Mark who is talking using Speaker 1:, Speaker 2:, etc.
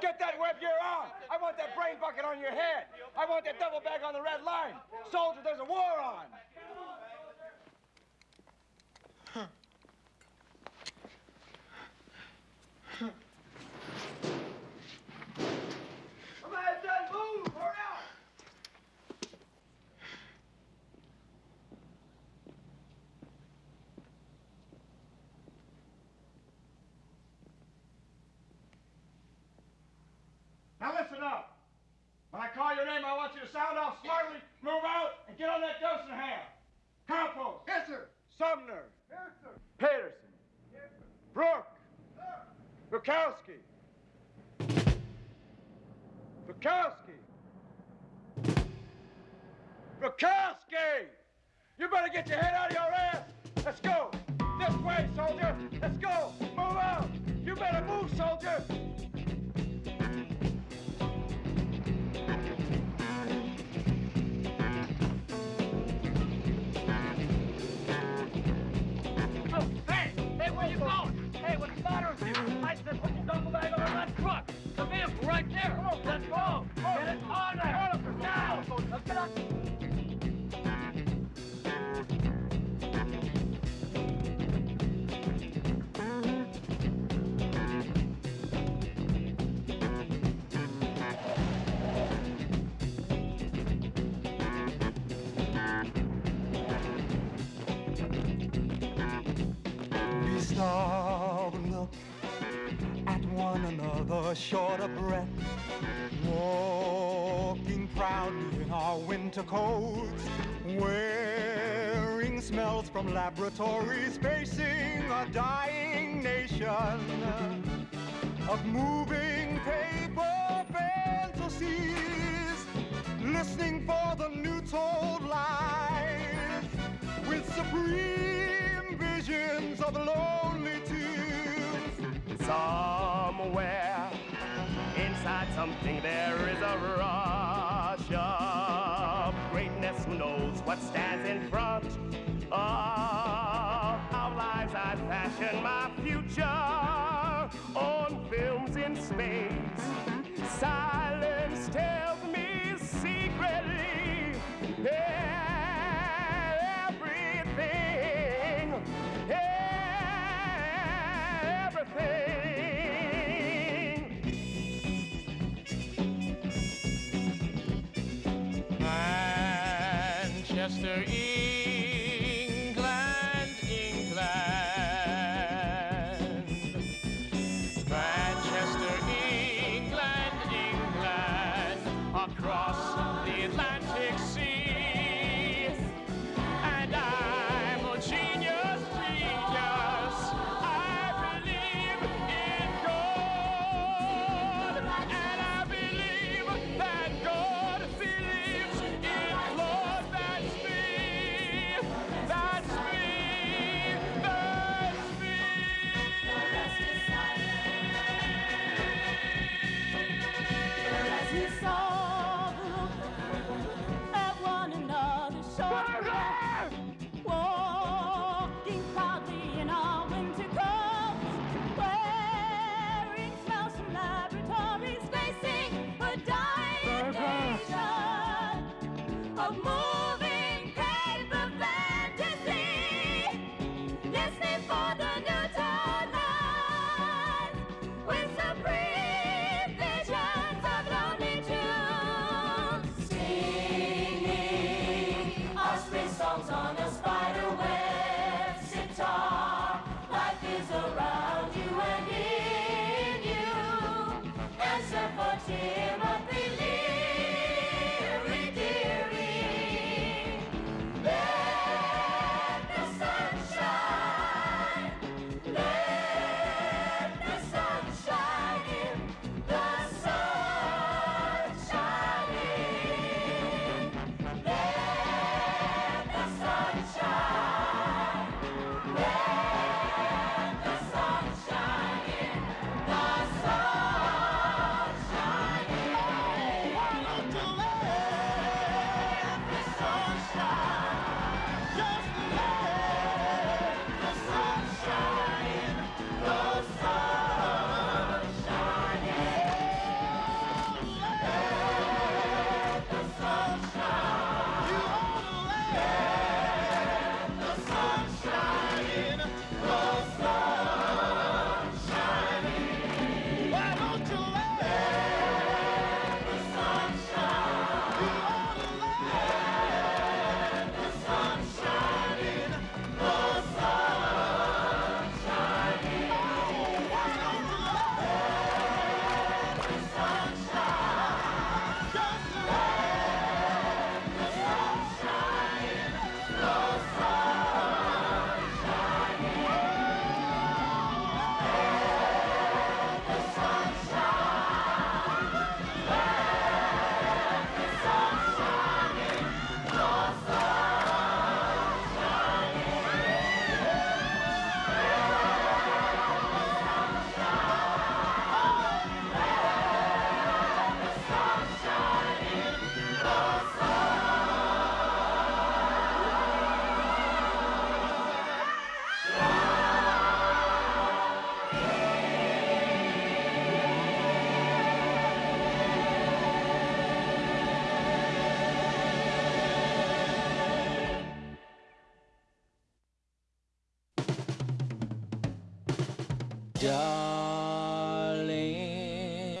Speaker 1: Get that web gear on. I want that brain bucket on your head. I want that double bag on the red line. Soldier, there's a war on. Come on, son, move! Hurry up! Now listen up. When I call your name, I want you to sound off smartly, move out, and get on that a half. Campos. Yes, sir. Sumner. Yes, sir. Peterson. Yes, sir. Brooke. Sir. Bukowski. Bukowski. Bukowski! You better get your head out of your ass. Let's go. This way, soldier. Let's go. Move out. You better move, soldier.
Speaker 2: Stop and look at one another, short of breath, walking proudly in our winter coats, wearing smells from laboratories, facing a dying nation of moving paper fantasies, listening for the new told lies with supreme
Speaker 3: something there is a rush of greatness. Who knows what stands in front of our lives? I fashion my future on films in space.
Speaker 4: England, mountain. Don't